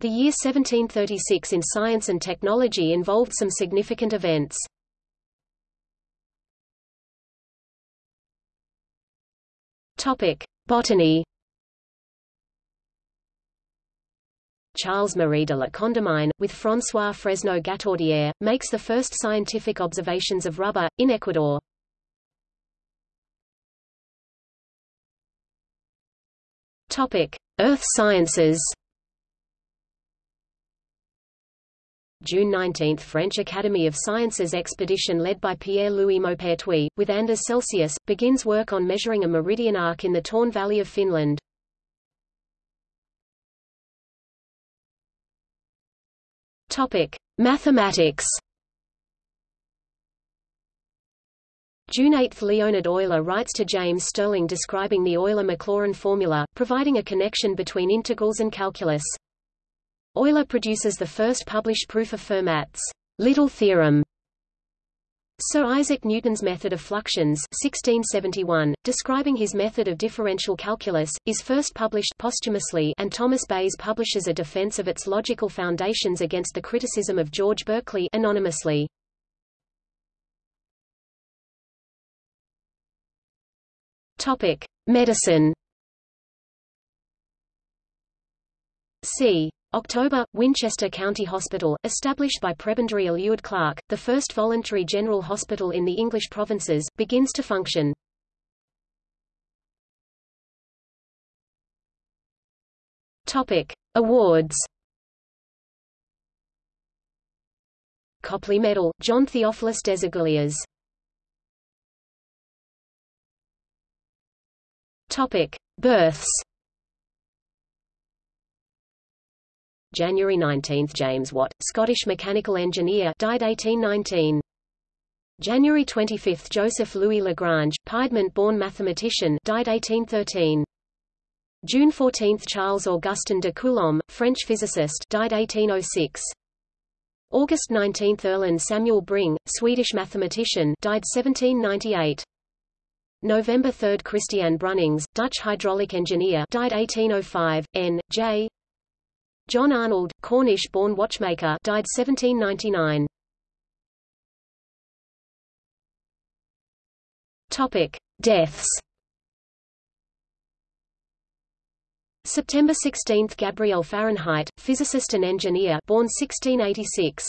The year 1736 in science and technology involved some significant events. Topic: Botany. Charles Marie de la Condamine, with François Fresneau Gataudière, makes the first scientific observations of rubber, in Ecuador. Earth Sciences. June 19 – French Academy of Sciences expedition led by Pierre-Louis Maupertuis, with Anders Celsius, begins work on measuring a meridian arc in the Torne Valley of Finland. Topic: Mathematics. June 8 – Leonhard Euler writes to James Stirling describing the Euler-Maclaurin formula, providing a connection between integrals and calculus. Euler produces the first published proof of Fermat's little theorem. Sir Isaac Newton's method of fluxions 1671, describing his method of differential calculus, is first published posthumously and Thomas Bayes publishes a defense of its logical foundations against the criticism of George Berkeley anonymously. Topic: Medicine. C. October, Winchester County Hospital, established by Prebendary Alured Clarke, the first voluntary general hospital in the English provinces, begins to function. Topic: Awards. Copley Medal, John Theophilus Desaguliers. Topic: Births. January 19 – James Watt, Scottish mechanical engineer died 1819. January 25 – Joseph Louis Lagrange, Piedmont-born mathematician died 1813. June 14 – Charles Augustin de Coulomb, French physicist died 1806. August 19 – Erland Samuel Bring, Swedish mathematician died 1798. November 3 – Christian Brünings, Dutch hydraulic engineer died 1805. N. J. John Arnold, Cornish-born watchmaker died 1799. Topic: Deaths. September 16 – Gabriel Fahrenheit, physicist and engineer born 1686.